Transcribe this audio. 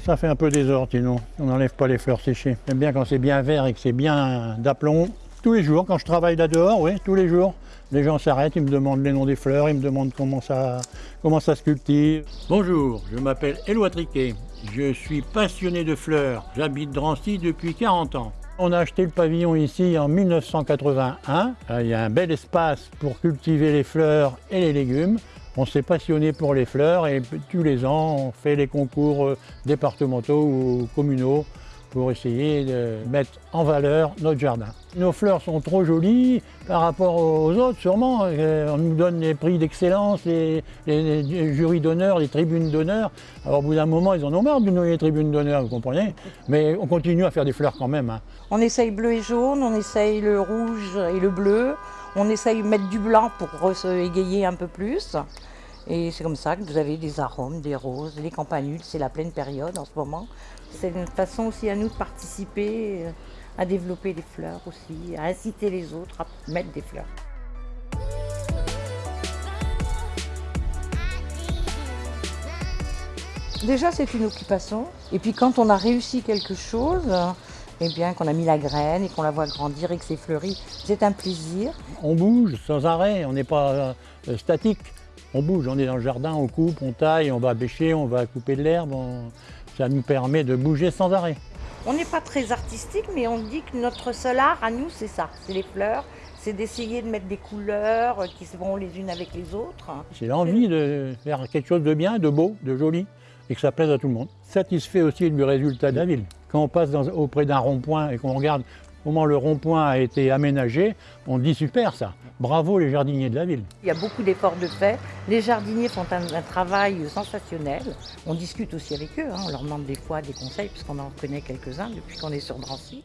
Ça fait un peu désordre sinon, on n'enlève pas les fleurs séchées. J'aime bien quand c'est bien vert et que c'est bien d'aplomb. Tous les jours, quand je travaille là dehors, oui, tous les jours, les gens s'arrêtent, ils me demandent les noms des fleurs, ils me demandent comment ça, comment ça se cultive. Bonjour, je m'appelle Éloi Triquet, je suis passionné de fleurs. J'habite Drancy depuis 40 ans. On a acheté le pavillon ici en 1981. Il y a un bel espace pour cultiver les fleurs et les légumes. On s'est passionné pour les fleurs et tous les ans, on fait les concours euh, départementaux ou communaux pour essayer de mettre en valeur notre jardin. Nos fleurs sont trop jolies par rapport aux autres, sûrement. Euh, on nous donne les prix d'excellence, les, jurys d'honneur, les tribunes d'honneur. Alors au bout d'un moment, ils en ont marre de nous les tribunes d'honneur, vous comprenez? Mais on continue à faire des fleurs quand même. Hein. On essaye bleu et jaune, on essaye le rouge et le bleu. On essaye mettre du blanc pour se égayer un peu plus. Et c'est comme ça que vous avez des arômes, des roses, des campanules, c'est la pleine période en ce moment. C'est une façon aussi à nous de participer, euh, à développer des fleurs aussi, à inciter les autres à mettre des fleurs. Déjà, c'est une occupation. Et puis quand on a réussi quelque chose, eh bien, qu'on a mis la graine et qu'on la voit grandir et que c'est fleuri, c'est un plaisir. On bouge sans arrêt, on n'est pas euh, statique. On bouge, on est dans le jardin, on coupe, on taille, on va bêcher, on va couper de l'herbe. Ça nous permet de bouger sans arrêt. On n'est pas très artistique, mais on dit que notre seul art à nous, c'est ça, c'est les fleurs, c'est d'essayer de mettre des couleurs qui se vont les unes avec les autres. C'est l'envie de faire quelque chose de bien, de beau, de joli, et que ça plaise à tout le monde. Satisfait aussi du résultat de la ville. Quand on passe auprès d'un rond-point et qu'on regarde comment le rond-point a été aménagé, on dit super ça. Bravo les jardiniers de la ville. Il y a beaucoup d'efforts de fait. Les jardiniers font un, travail sensationnel. On discute aussi avec eux, hein. on leur demande des fois des conseils, puisqu'on en connaît quelques-uns depuis qu'on est sur Drancy.